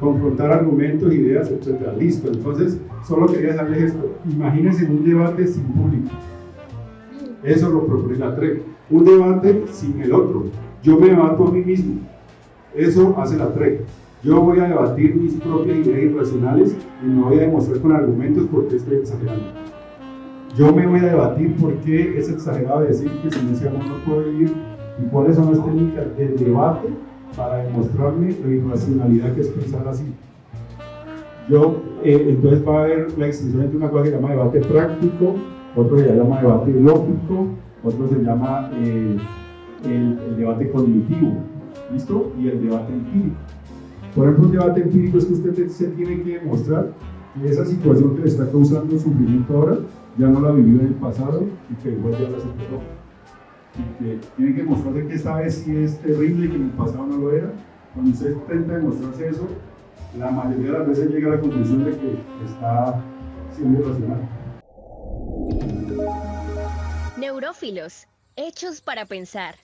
confrontar argumentos, ideas, etc. Listo, entonces solo quería dejarles esto. Imagínense un debate sin público. Eso lo propone la TREC. Un debate sin el otro. Yo me debato a mí mismo. Eso hace la TREC. Yo voy a debatir mis propias ideas irracionales y me voy a demostrar con argumentos por qué estoy exagerando. Yo me voy a debatir por qué es exagerado decir que silenciamos no puede vivir y cuáles son las técnicas del debate para demostrarme la irracionalidad que es pensar así. Yo, eh, entonces va a haber la extensión entre una cosa que se llama debate práctico, otro se llama debate lógico, otro se llama eh, el, el, debate cognitivo, ¿listo? Y el debate empírico. Por ejemplo, un debate empírico es que usted se tiene que demostrar que esa situación que le está causando sufrimiento ahora ya no la vivió en el pasado y que igual ya la superó y que tiene que mostrarse que esta vez sí es terrible y que en el pasado no lo era. Cuando usted intenta demostrarse eso, la mayoría de las veces llega a la conclusión de que está siendo irracional. Neurófilos, hechos para pensar.